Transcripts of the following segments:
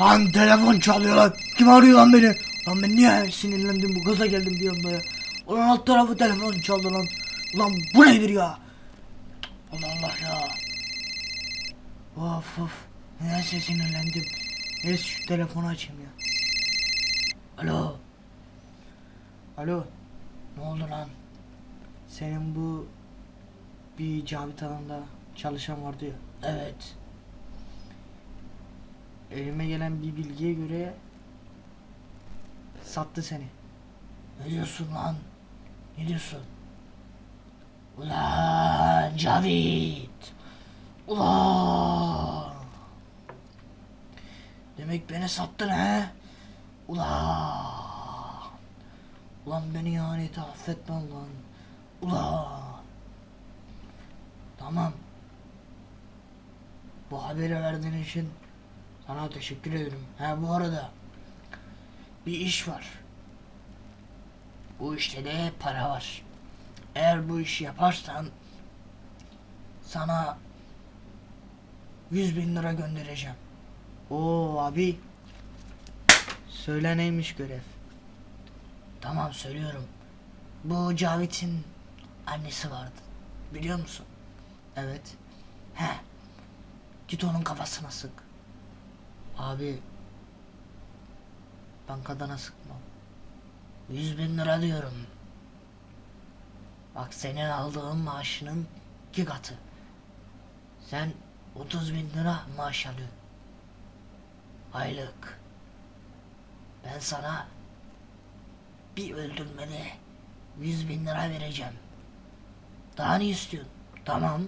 Lan telefon çalıyor lan. Kim arıyor lan beni? Lan ben niye sinirlendim bu gaza geldim bir anda ya. Ulan alt tarafı telefon çaldı lan. Ulan bu nedir ya? Allah Allah ya. Of of. Neyse sinirlendim. Neyse şu telefonu açayım ya. Alo. Alo. Ne oldu lan? Senin bu bir Cavit Hanım'da çalışan vardı ya. Evet. Elime gelen bir bilgiye göre sattı seni. Ne diyorsun lan? Ne diyorsun? Ulan Cavit. Ulan. Demek beni sattın he? Ulan. Ulan beni ihaneti affetmem lan. Ulan. Tamam. Bu haberi verdiğin için sana teşekkür ederim. Ha bu arada bir iş var. Bu işte de para var. Eğer bu işi yaparsan sana 100 bin lira göndereceğim. Oo abi. Söyle neymiş görev? Tamam söylüyorum. Bu Cavit'in annesi vardı. Biliyor musun? Evet. He. Git onun kafasına sık. Abi. Bankadan sıkmam. Yüz bin lira diyorum. Bak senin aldığın maaşının iki katı. Sen 30 bin lira maaş alıyorsun. Aylık. Ben sana bir öldürmede 100 bin lira vereceğim. Daha ne istiyorsun? Tamam.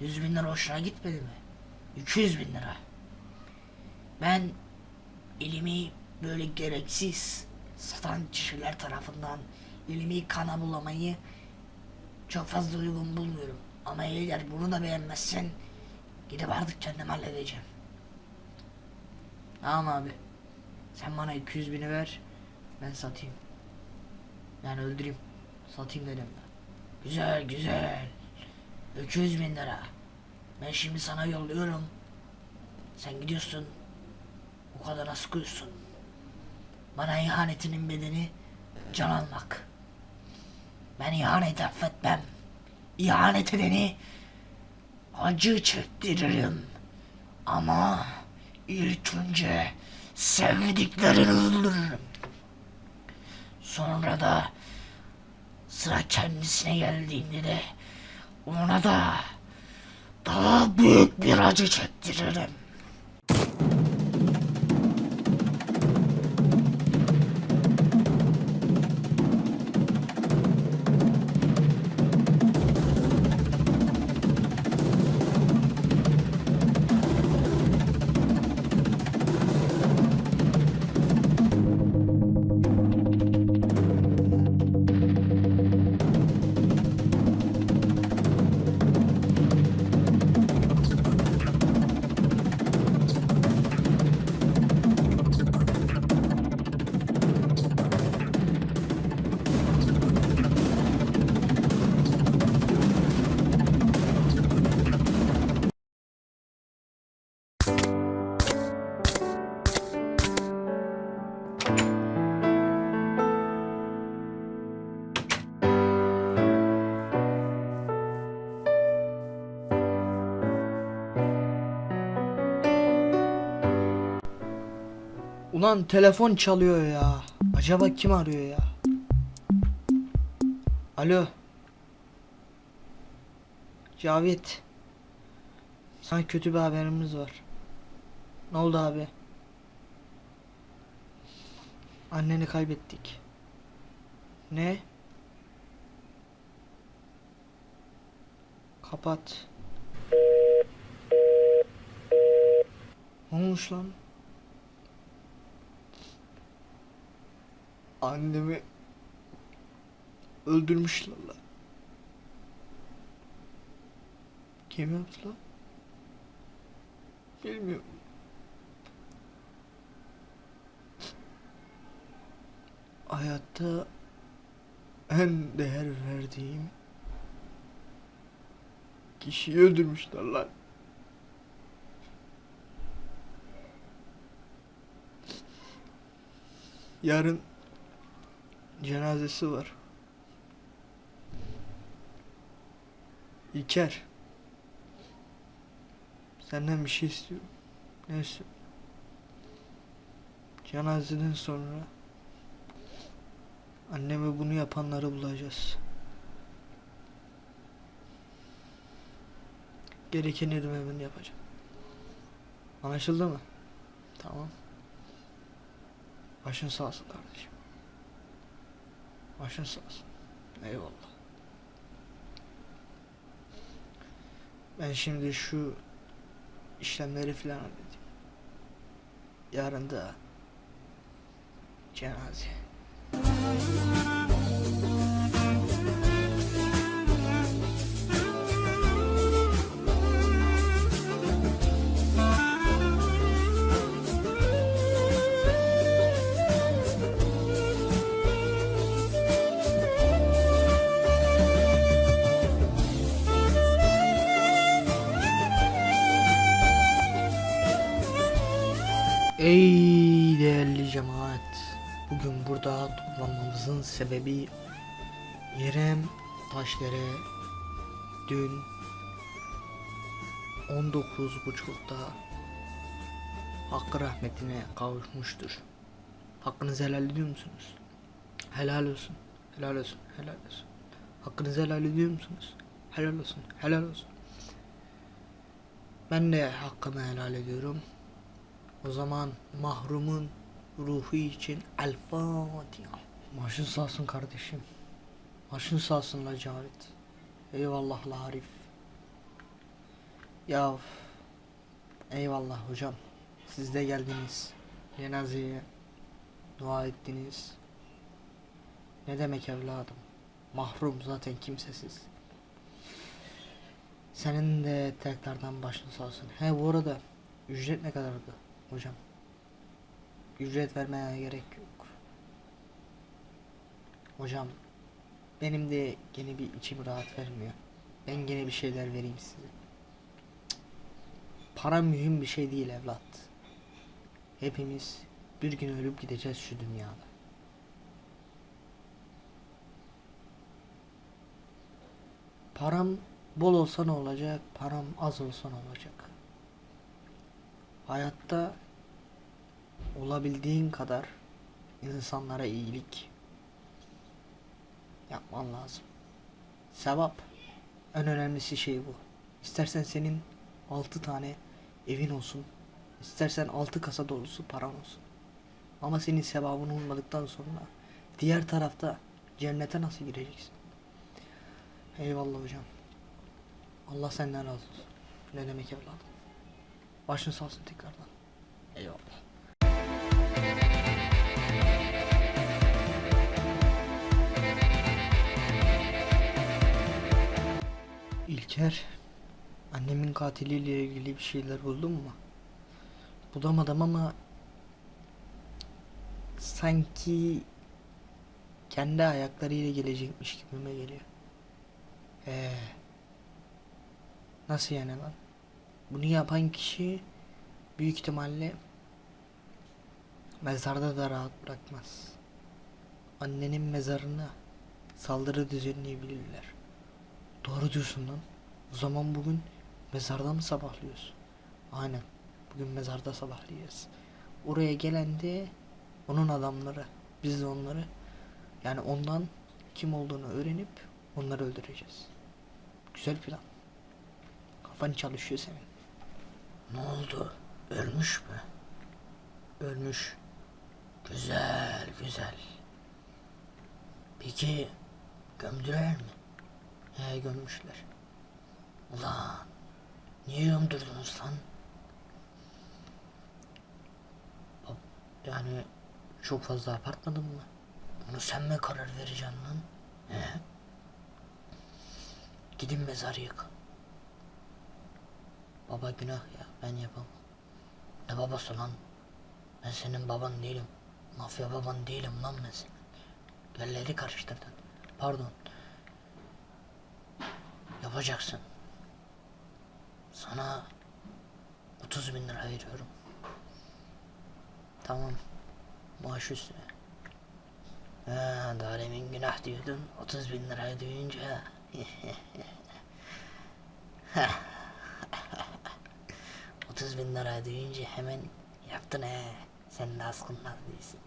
100 bin lira hoşuna gitmedi mi? 200 bin lira. Ben elimi böyle gereksiz satan kişiler tarafından elimi kana bulamayı çok fazla uygun bulmuyorum. Ama eğer bunu da beğenmezsen gidip artık kendim halledeceğim. Tamam abi. Sen bana 200 bini ver. Ben satayım. Yani öldüreyim. Satayım dedim ben. Güzel güzel. 200 bin lira. Ben şimdi sana yolluyorum. Sen gidiyorsun. O kadar sıkıyorsun. Bana ihanetinin bedeni can almak. Ben ihanet affetmem. İhanet edeni acı çektiririm. Ama ilk önce sevdiklerini öldürürüm. Sonra da sıra kendisine geldiğinde de ona da daha büyük bir acı çektiririm. Ulan telefon çalıyor ya. Acaba kim arıyor ya? Alo. Cavit. Sana kötü bir haberimiz var. Ne oldu abi? Anneni kaybettik. Ne? Kapat. Ne olmuş lan? Annemi öldürmüşler lan. Kim yaptı lan? Bilmiyorum. Hayatta en değer verdiğim kişiyi öldürmüşler lan. Yarın cenazesi var. İlker. Senden bir şey istiyorum. Ne istiyorsun? Cenazeden sonra anneme bunu yapanları bulacağız. Gerekeni ödememi yapacağım. Anlaşıldı mı? Tamam. Başın sağ olsun kardeşim. Başın sağ olsun. Eyvallah. Ben şimdi şu işlemleri filan halledeyim. Yarın da cenaze. Ey değerli cemaat. Bugün burada toplanmamızın sebebi İrem Taşdere dün 19.30'da hakkı rahmetine kavuşmuştur. Hakkınızı helal ediyor musunuz? Helal olsun. Helal olsun. Helal olsun. Hakkınızı helal ediyor musunuz? Helal olsun. Helal olsun. Ben de hakkımı helal ediyorum. O zaman mahrumun ruhu için El Fatiha. Başın sağ olsun kardeşim. Başın sağ olsun la Cavit. Eyvallah la Arif. Ya eyvallah hocam. Siz de geldiniz. Cenazeye dua ettiniz. Ne demek evladım? Mahrum zaten kimsesiz. Senin de tekrardan başın sağ olsun. He bu arada ücret ne kadardı hocam? Ücret vermeye gerek yok. Hocam benim de gene bir içim rahat vermiyor. Ben gene bir şeyler vereyim size. Para mühim bir şey değil evlat. Hepimiz bir gün ölüp gideceğiz şu dünyada. Param bol olsa ne olacak? Param az olsa ne olacak? Hayatta olabildiğin kadar insanlara iyilik yapman lazım. Sevap en önemlisi şey bu. İstersen senin altı tane evin olsun. istersen altı kasa dolusu paran olsun. Ama senin sevabın olmadıktan sonra diğer tarafta cennete nasıl gireceksin? Eyvallah hocam. Allah senden razı olsun. Ne demek evladım? Başın sağ olsun tekrardan. Eyvallah. İlker, annemin katiliyle ilgili bir şeyler buldun mu? Bulamadım ama sanki kendi ayaklarıyla gelecekmiş gibime geliyor. Ee, nasıl yani lan? Bunu yapan kişi büyük ihtimalle mezarda da rahat bırakmaz. Annenin mezarına saldırı düzenleyebilirler. Doğru diyorsun lan. O zaman bugün mezarda mı sabahlıyoruz? Aynen. Bugün mezarda sabahlayacağız. Oraya gelen de onun adamları. Biz de onları yani ondan kim olduğunu öğrenip onları öldüreceğiz. Güzel plan. Kafan çalışıyor senin. Ne oldu? Ölmüş mü? Ölmüş. Güzel güzel. Peki gömdüler mi? He gömmüşler. Ulan niye gömdürdünüz lan? Yani çok fazla abartmadın mı? Bunu sen mi karar vereceksin lan? He? Gidin mezarı yık. Baba günah ya ben yapamam. Ne babası lan? Ben senin baban değilim. Mafya baban değilim lan ben senin. Yerleri karıştırdın. Pardon. Yapacaksın. Sana 30 bin lira veriyorum. Tamam. Maaş üstüne. Ha, daha günah diyordun. 30 bin lira duyunca. Otuz bin lira duyunca hemen yaptın he. Sen de askınmaz değilsin.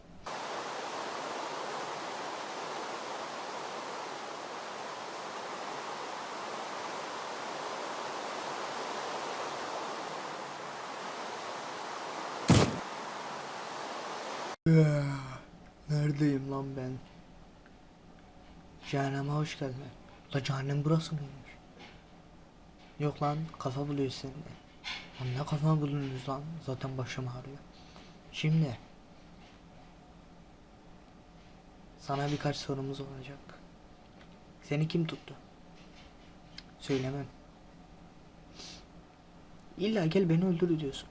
Neredeyim lan ben? Cehenneme hoş geldin. La cehennem burası mıymış? Yok lan kafa buluyor seni. Lan ne kafa buluyorsunuz lan? Zaten başım ağrıyor. Şimdi sana birkaç sorumuz olacak. Seni kim tuttu? Söylemem. İlla gel beni öldür diyorsun.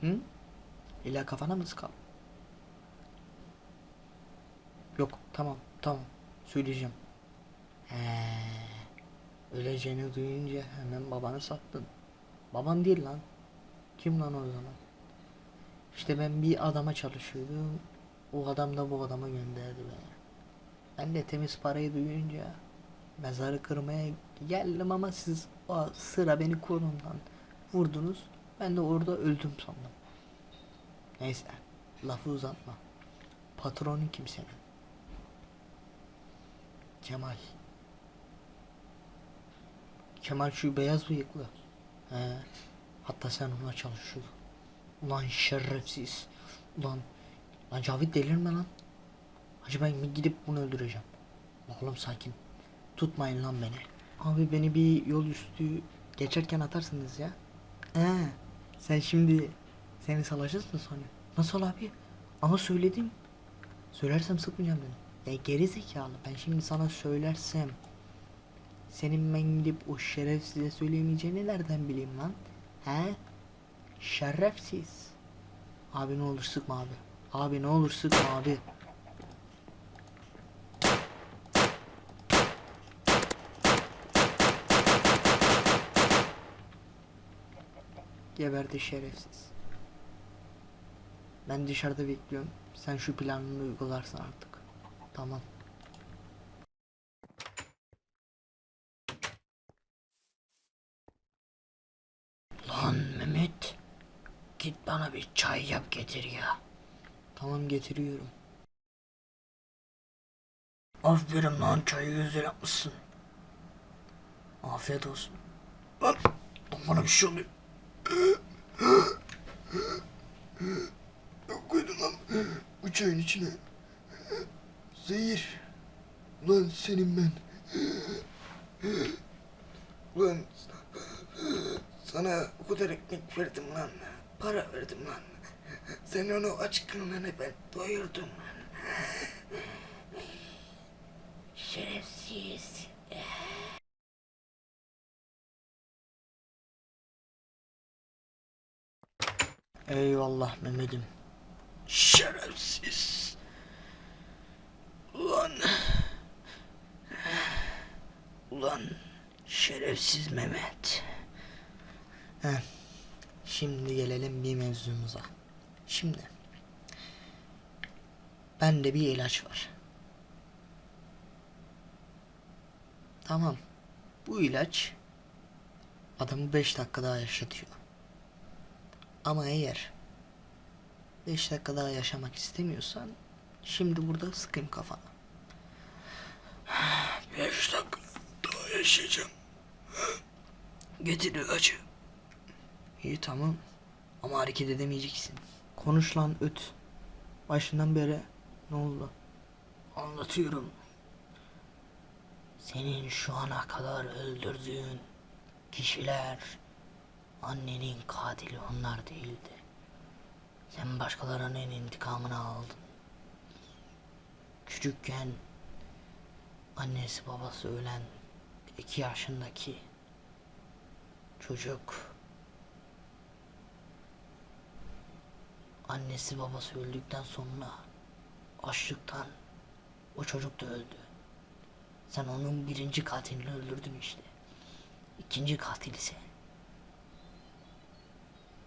Hı? İlla kafana mı sıkalım? Yok tamam tamam söyleyeceğim. He, öleceğini duyunca hemen babanı sattın. Baban değil lan. Kim lan o zaman? İşte ben bir adama çalışıyordum. O adam da bu adama gönderdi beni. Ben de temiz parayı duyunca mezarı kırmaya geldim ama siz o sıra beni kolumdan vurdunuz. Ben de orada öldüm sandım. Neyse lafı uzatma. Patronun kim senin? Kemal. Kemal şu beyaz bıyıklı. He. Hatta sen ona çalışıyordun. Ulan şerefsiz. Ulan. Lan Cavit delirme lan. Hacı ben gidip bunu öldüreceğim. Oğlum sakin. Tutmayın lan beni. Abi beni bir yol üstü geçerken atarsınız ya. He. Sen şimdi seni salacağız mı sonra? Nasıl abi? Ama söyledim. Söylersem sıkmayacağım dedim. Ya geri zekalı ben şimdi sana söylersem senin ben gidip o şerefsize söyleyemeyeceğini nereden bileyim lan? He? Şerefsiz. Abi ne olur sıkma abi. Abi ne olur sıkma abi. Geberdi şerefsiz. Ben dışarıda bekliyorum. Sen şu planını uygularsın artık. Tamam. Lan Mehmet. Git bana bir çay yap getir ya. Tamam getiriyorum. Aferin lan çayı güzel yapmışsın. Afiyet olsun. Lan, bana bir şey oluyor. Ne koydun lan bu çayın içine? Zehir. Ulan senin ben. Ulan sana o kadar ekmek verdim lan. Para verdim lan. Sen onu aç karnına ben doyurdum lan. Şerefsiz. Eyvallah Mehmet'im. Şerefsiz. Ulan. Ulan şerefsiz Mehmet. Heh. Şimdi gelelim bir mevzumuza. Şimdi. Bende bir ilaç var. Tamam. Bu ilaç adamı 5 dakika daha yaşatıyor. Ama eğer 5 dakika daha yaşamak istemiyorsan şimdi burada sıkayım kafana. Beş dakika daha yaşayacağım. Getir ilacı. İyi tamam. Ama hareket edemeyeceksin. Konuş lan öt. Başından beri ne oldu? Anlatıyorum. Senin şu ana kadar öldürdüğün kişiler annenin katili onlar değildi. Sen başkalarının intikamını aldın. Küçükken annesi babası ölen iki yaşındaki çocuk annesi babası öldükten sonra açlıktan o çocuk da öldü. Sen onun birinci katilini öldürdün işte. İkinci katil ise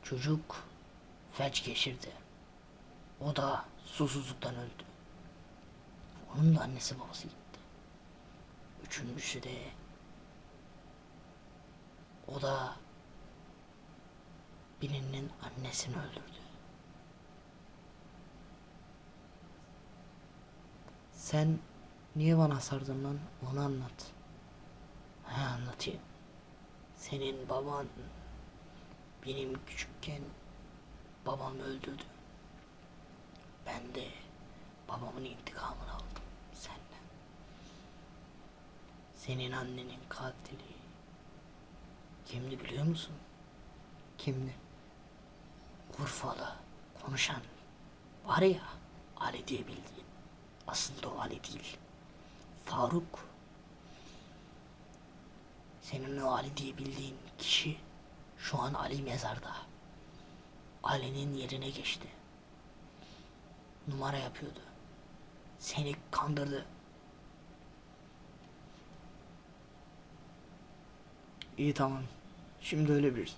çocuk felç geçirdi. O da susuzluktan öldü. Onun da annesi babası gitti. Üçüncüsü de o da birinin annesini öldürdü. Sen niye bana sardın lan? Onu anlat. Ha anlatayım. Senin baban benim küçükken babamı öldürdü. Ben de babamın intikamını aldım senden. Senin annenin katili kimdi biliyor musun? Kimdi? Urfalı konuşan var ya Ali diye bildiğin. Aslında o Ali değil. Faruk. Senin o Ali diye bildiğin kişi şu an Ali mezarda. Ali'nin yerine geçti. Numara yapıyordu. Seni kandırdı. İyi tamam. Şimdi öyle bir.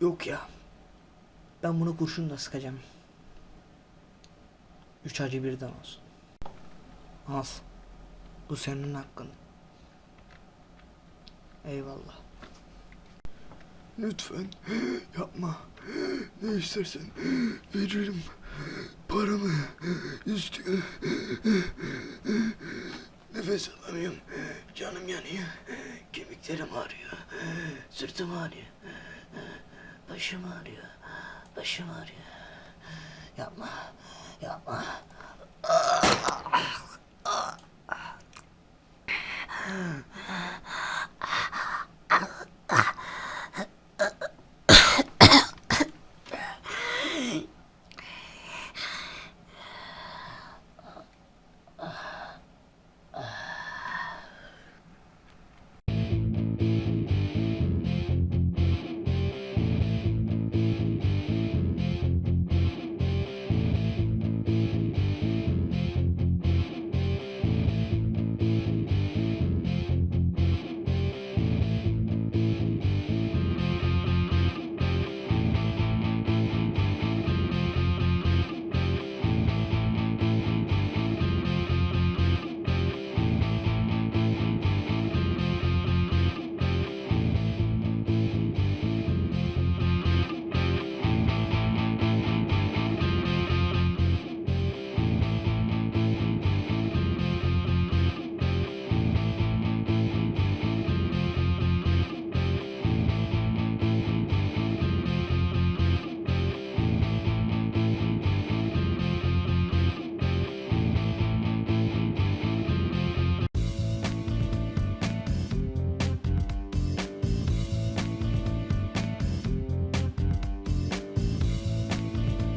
Yok ya. Ben bunu kurşunla sıkacağım. Üç acı birden olsun. Az. Bu senin hakkın. Eyvallah. Lütfen yapma. Ne istersen veririm. Paramı istiyor. Nefes alamıyorum. Canım yanıyor. Kemiklerim ağrıyor. Sırtım ağrıyor. Başım ağrıyor. Başım ağrıyor. Yapma. Yapma. Ah. ah. ah.